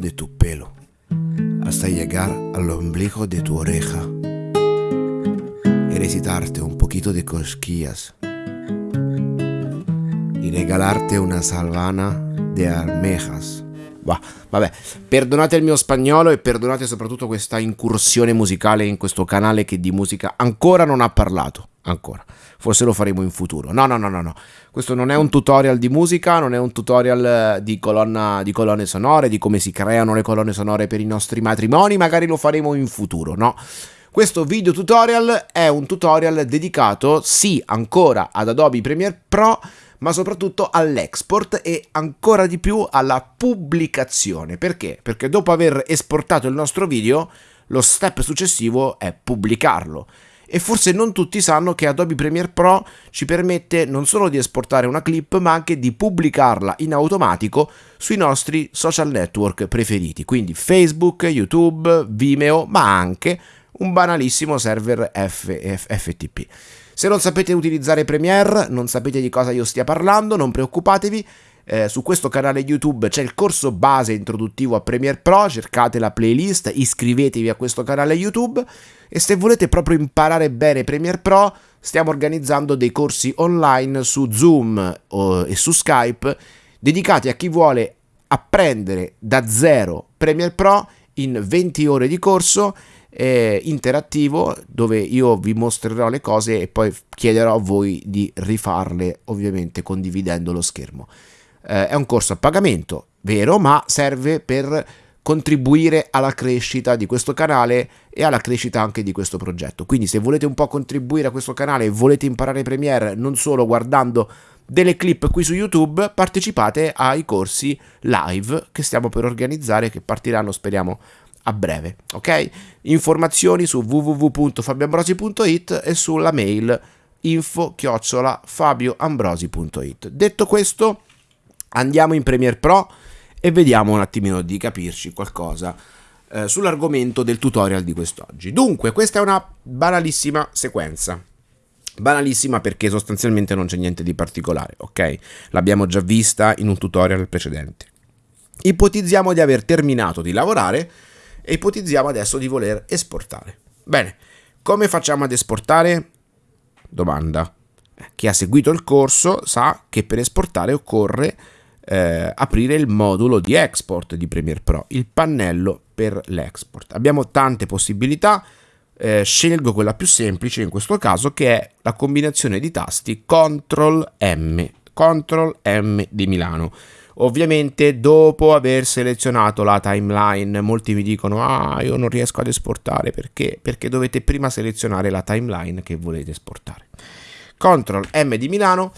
de tu pelo hasta llegar al ombligo de tu oreja y recitarte un poquito de cosquillas y regalarte una salvana de almejas. Bah, vabbè, perdonate il mio spagnolo e perdonate soprattutto questa incursione musicale in questo canale che di musica ancora non ha parlato. Ancora. Forse lo faremo in futuro. No, no, no, no, no. Questo non è un tutorial di musica, non è un tutorial di, colonna, di colonne sonore, di come si creano le colonne sonore per i nostri matrimoni. Magari lo faremo in futuro, no? Questo video tutorial è un tutorial dedicato, sì, ancora ad Adobe Premiere Pro, ma soprattutto all'export e ancora di più alla pubblicazione. Perché? Perché dopo aver esportato il nostro video, lo step successivo è pubblicarlo. E forse non tutti sanno che Adobe Premiere Pro ci permette non solo di esportare una clip, ma anche di pubblicarla in automatico sui nostri social network preferiti, quindi Facebook, YouTube, Vimeo, ma anche un banalissimo server FTP. Se non sapete utilizzare Premiere, non sapete di cosa io stia parlando, non preoccupatevi. Eh, su questo canale YouTube c'è il corso base introduttivo a Premiere Pro, cercate la playlist, iscrivetevi a questo canale YouTube e se volete proprio imparare bene Premiere Pro, stiamo organizzando dei corsi online su Zoom o, e su Skype dedicati a chi vuole apprendere da zero Premiere Pro in 20 ore di corso eh, interattivo dove io vi mostrerò le cose e poi chiederò a voi di rifarle ovviamente condividendo lo schermo. Eh, è un corso a pagamento, vero, ma serve per contribuire alla crescita di questo canale e alla crescita anche di questo progetto. Quindi se volete un po' contribuire a questo canale e volete imparare Premiere non solo guardando delle clip qui su YouTube, partecipate ai corsi live che stiamo per organizzare che partiranno speriamo a breve, ok? Informazioni su www.fabioambrosi.it e sulla mail info chiocciola fabioambrosi.it. Detto questo, andiamo in Premiere Pro e vediamo un attimino di capirci qualcosa eh, sull'argomento del tutorial di quest'oggi. Dunque, questa è una banalissima sequenza. Banalissima perché sostanzialmente non c'è niente di particolare, ok? L'abbiamo già vista in un tutorial precedente. Ipotizziamo di aver terminato di lavorare e ipotizziamo adesso di voler esportare. Bene, come facciamo ad esportare? Domanda. Chi ha seguito il corso sa che per esportare occorre eh, aprire il modulo di export di Premiere Pro, il pannello per l'export. Abbiamo tante possibilità, eh, scelgo quella più semplice in questo caso che è la combinazione di tasti CTRL M, CTRL M di Milano. Ovviamente dopo aver selezionato la timeline, molti mi dicono ah io non riesco ad esportare perché? Perché dovete prima selezionare la timeline che volete esportare. CTRL M di Milano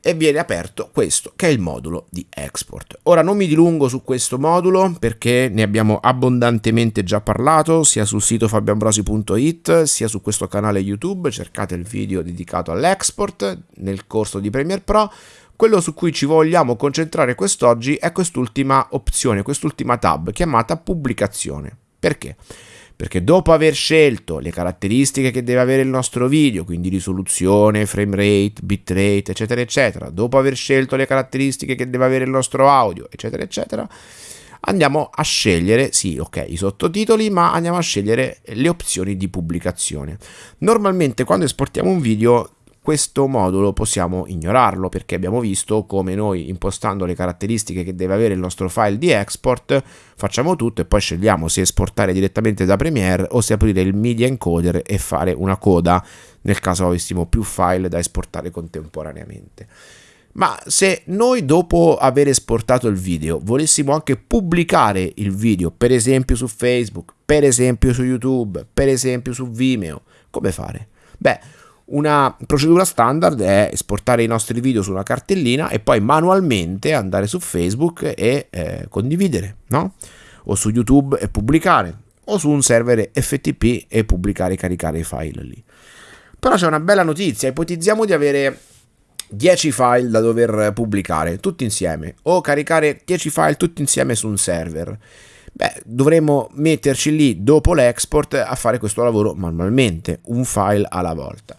e viene aperto questo che è il modulo di export. Ora non mi dilungo su questo modulo perché ne abbiamo abbondantemente già parlato sia sul sito fabioambrosi.it sia su questo canale YouTube, cercate il video dedicato all'export nel corso di Premiere Pro quello su cui ci vogliamo concentrare quest'oggi è quest'ultima opzione, quest'ultima tab chiamata pubblicazione. Perché? Perché dopo aver scelto le caratteristiche che deve avere il nostro video, quindi risoluzione, frame rate, bitrate, eccetera, eccetera, dopo aver scelto le caratteristiche che deve avere il nostro audio, eccetera, eccetera, andiamo a scegliere, sì, ok, i sottotitoli, ma andiamo a scegliere le opzioni di pubblicazione. Normalmente quando esportiamo un video questo modulo possiamo ignorarlo perché abbiamo visto come noi impostando le caratteristiche che deve avere il nostro file di export facciamo tutto e poi scegliamo se esportare direttamente da Premiere o se aprire il media encoder e fare una coda nel caso avessimo più file da esportare contemporaneamente. Ma se noi dopo aver esportato il video volessimo anche pubblicare il video, per esempio su Facebook, per esempio su YouTube, per esempio su Vimeo, come fare? Beh, una procedura standard è esportare i nostri video su una cartellina e poi manualmente andare su Facebook e eh, condividere, no? O su YouTube e pubblicare, o su un server FTP e pubblicare e caricare i file lì. Però c'è una bella notizia, ipotizziamo di avere 10 file da dover pubblicare tutti insieme o caricare 10 file tutti insieme su un server. Beh, dovremmo metterci lì dopo l'export a fare questo lavoro manualmente, un file alla volta.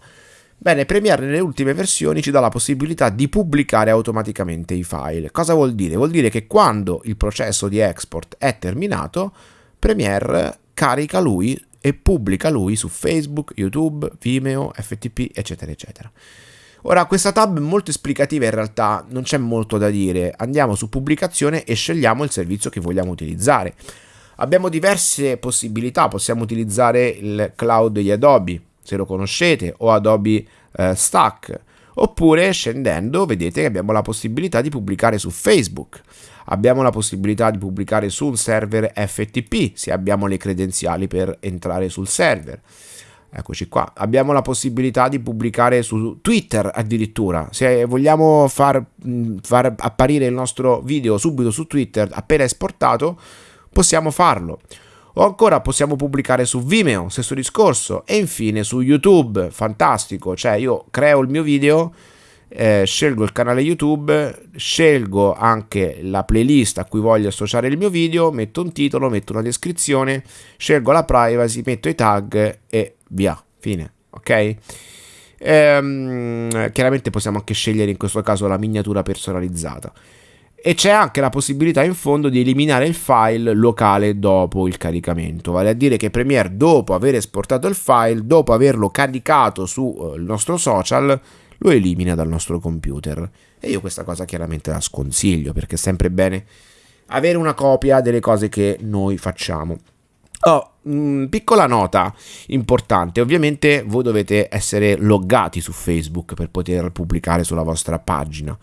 Bene, Premiere nelle ultime versioni ci dà la possibilità di pubblicare automaticamente i file. Cosa vuol dire? Vuol dire che quando il processo di export è terminato, Premiere carica lui e pubblica lui su Facebook, YouTube, Vimeo, FTP, eccetera, eccetera. Ora, questa tab è molto esplicativa in realtà, non c'è molto da dire. Andiamo su pubblicazione e scegliamo il servizio che vogliamo utilizzare. Abbiamo diverse possibilità, possiamo utilizzare il cloud di Adobe, se lo conoscete, o Adobe eh, Stack. Oppure scendendo vedete che abbiamo la possibilità di pubblicare su Facebook. Abbiamo la possibilità di pubblicare su un server FTP se abbiamo le credenziali per entrare sul server. Eccoci qua. Abbiamo la possibilità di pubblicare su Twitter addirittura. Se vogliamo far, far apparire il nostro video subito su Twitter appena esportato, possiamo farlo. O ancora possiamo pubblicare su Vimeo, stesso discorso, e infine su YouTube, fantastico, cioè io creo il mio video, eh, scelgo il canale YouTube, scelgo anche la playlist a cui voglio associare il mio video, metto un titolo, metto una descrizione, scelgo la privacy, metto i tag e via, fine, ok? Ehm, chiaramente possiamo anche scegliere in questo caso la miniatura personalizzata e c'è anche la possibilità in fondo di eliminare il file locale dopo il caricamento, vale a dire che Premiere dopo aver esportato il file, dopo averlo caricato sul eh, nostro social, lo elimina dal nostro computer. E io questa cosa chiaramente la sconsiglio perché è sempre bene avere una copia delle cose che noi facciamo. Oh, mh, mm, piccola nota importante, ovviamente voi dovete essere loggati su Facebook per poter pubblicare sulla vostra pagina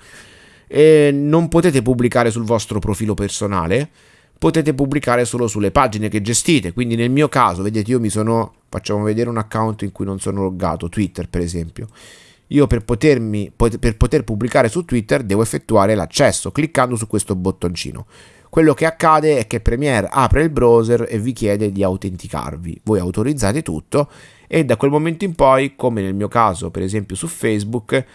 e non potete pubblicare sul vostro profilo personale, potete pubblicare solo sulle pagine che gestite. Quindi nel mio caso, vedete, io mi sono, facciamo vedere un account in cui non sono loggato, Twitter per esempio. Io per, potermi, per poter pubblicare su Twitter devo effettuare l'accesso cliccando su questo bottoncino. Quello che accade è che Premiere apre il browser e vi chiede di autenticarvi. Voi autorizzate tutto e da quel momento in poi, come nel mio caso per esempio su Facebook,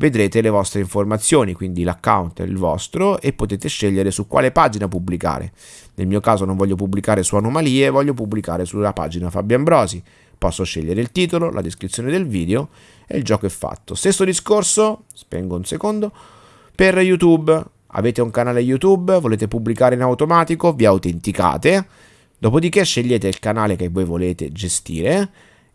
vedrete le vostre informazioni, quindi l'account è il vostro e potete scegliere su quale pagina pubblicare. Nel mio caso non voglio pubblicare su anomalie, voglio pubblicare sulla pagina Fabio Ambrosi. Posso scegliere il titolo, la descrizione del video e il gioco è fatto. Stesso discorso, spengo un secondo, per YouTube. Avete un canale YouTube, volete pubblicare in automatico, vi autenticate, dopodiché scegliete il canale che voi volete gestire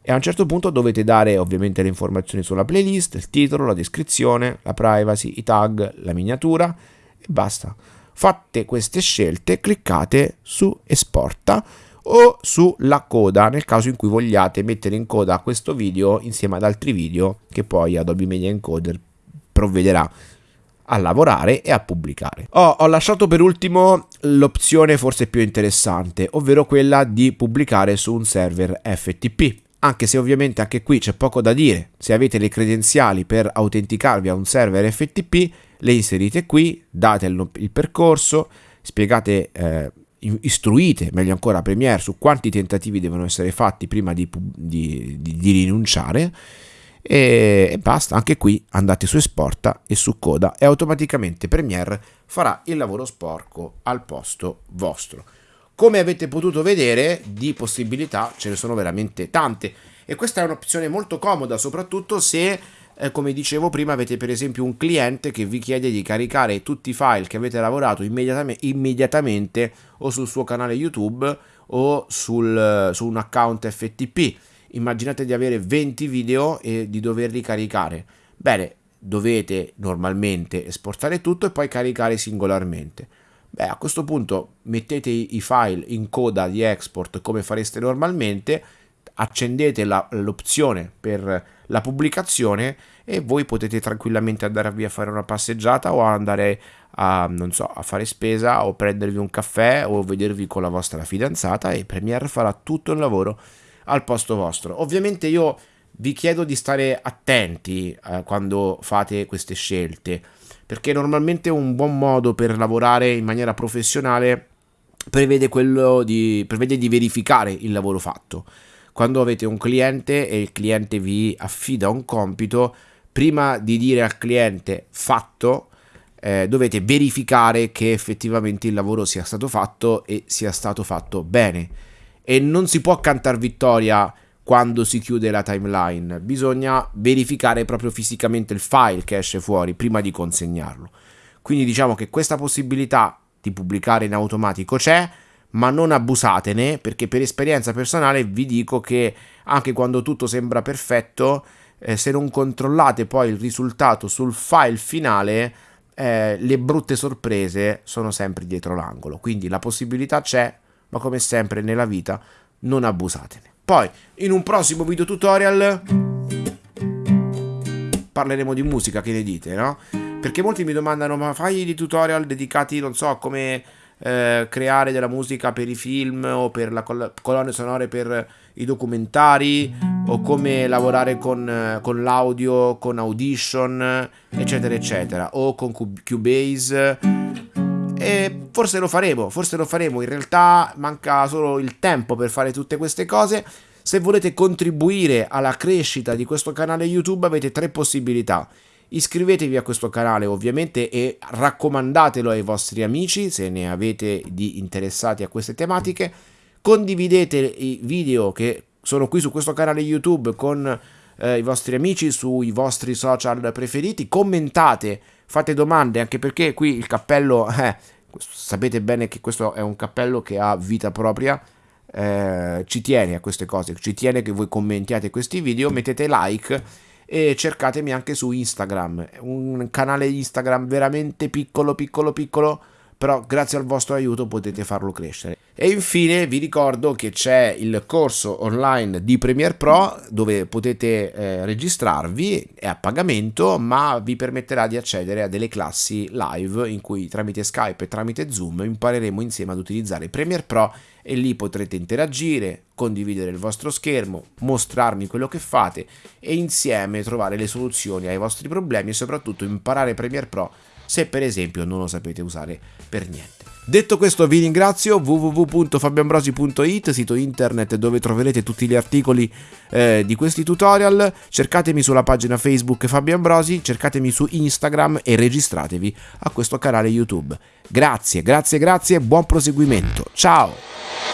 e a un certo punto dovete dare ovviamente le informazioni sulla playlist, il titolo, la descrizione, la privacy, i tag, la miniatura e basta. Fatte queste scelte, cliccate su esporta o sulla coda nel caso in cui vogliate mettere in coda questo video insieme ad altri video che poi Adobe Media Encoder provvederà a lavorare e a pubblicare. Oh, ho lasciato per ultimo l'opzione forse più interessante, ovvero quella di pubblicare su un server FTP anche se ovviamente anche qui c'è poco da dire. Se avete le credenziali per autenticarvi a un server FTP, le inserite qui, date il, percorso, spiegate, eh, istruite meglio ancora Premiere su quanti tentativi devono essere fatti prima di, di, di, di rinunciare e, e, basta, anche qui andate su esporta e su coda e automaticamente Premiere farà il lavoro sporco al posto vostro. Come avete potuto vedere, di possibilità ce ne sono veramente tante e questa è un'opzione molto comoda, soprattutto se, eh, come dicevo prima, avete per esempio un cliente che vi chiede di caricare tutti i file che avete lavorato immediatamente, immediatamente o sul suo canale YouTube o sul, su un account FTP. Immaginate di avere 20 video e di doverli caricare. Bene, dovete normalmente esportare tutto e poi caricare singolarmente. Beh, a questo punto mettete i file in coda di export come fareste normalmente, accendete la, l'opzione per la pubblicazione e voi potete tranquillamente andarvi a fare una passeggiata o andare a, so, a fare spesa o prendervi un caffè o vedervi con la vostra fidanzata e Premiere farà tutto il lavoro al posto vostro. Ovviamente io vi chiedo di stare attenti eh, quando fate queste scelte perché normalmente un buon modo per lavorare in maniera professionale prevede, di, prevede di verificare il lavoro fatto. Quando avete un cliente e il cliente vi affida un compito, prima di dire al cliente fatto, eh, dovete verificare che effettivamente il lavoro sia stato fatto e sia stato fatto bene. E non si può cantare vittoria quando si chiude la timeline, bisogna verificare proprio fisicamente il file che esce fuori prima di consegnarlo. Quindi diciamo che questa possibilità di pubblicare in automatico c'è, ma non abusatene perché per esperienza personale vi dico che anche quando tutto sembra perfetto, eh, se non controllate poi il risultato sul file finale, eh, le brutte sorprese sono sempre dietro l'angolo. Quindi la possibilità c'è, ma come sempre nella vita non abusatene. Poi, in un prossimo video tutorial parleremo di musica, che ne dite, no? Perché molti mi domandano, ma fai dei tutorial dedicati, non so, come eh, creare della musica per i film o per la col- colonne sonore per i documentari o come lavorare con, con l'audio, con Audition, eccetera, eccetera, o con Cubase. E forse lo faremo, forse lo faremo. In realtà manca solo il tempo per fare tutte queste cose. Se volete contribuire alla crescita di questo canale YouTube avete tre possibilità. Iscrivetevi a questo canale ovviamente e raccomandatelo ai vostri amici se ne avete di interessati a queste tematiche. Condividete i video che sono qui su questo canale YouTube con eh, i vostri amici sui vostri social preferiti. Commentate, fate domande anche perché qui il cappello, eh, sapete bene che questo è un cappello che ha vita propria. Eh, ci tiene a queste cose, ci tiene che voi commentiate questi video, mettete like e cercatemi anche su Instagram, un canale Instagram veramente piccolo, piccolo, piccolo, però grazie al vostro aiuto potete farlo crescere. E infine vi ricordo che c'è il corso online di Premiere Pro dove potete eh, registrarvi, è a pagamento, ma vi permetterà di accedere a delle classi live in cui tramite Skype e tramite Zoom impareremo insieme ad utilizzare Premiere Pro e lì potrete interagire, condividere il vostro schermo, mostrarmi quello che fate e insieme trovare le soluzioni ai vostri problemi e soprattutto imparare Premiere Pro se per esempio non lo sapete usare per niente. Detto questo vi ringrazio www.fabioambrosi.it, sito internet dove troverete tutti gli articoli eh, di questi tutorial, cercatemi sulla pagina Facebook Fabio Ambrosi, cercatemi su Instagram e registratevi a questo canale YouTube. Grazie, grazie, grazie, buon proseguimento, ciao!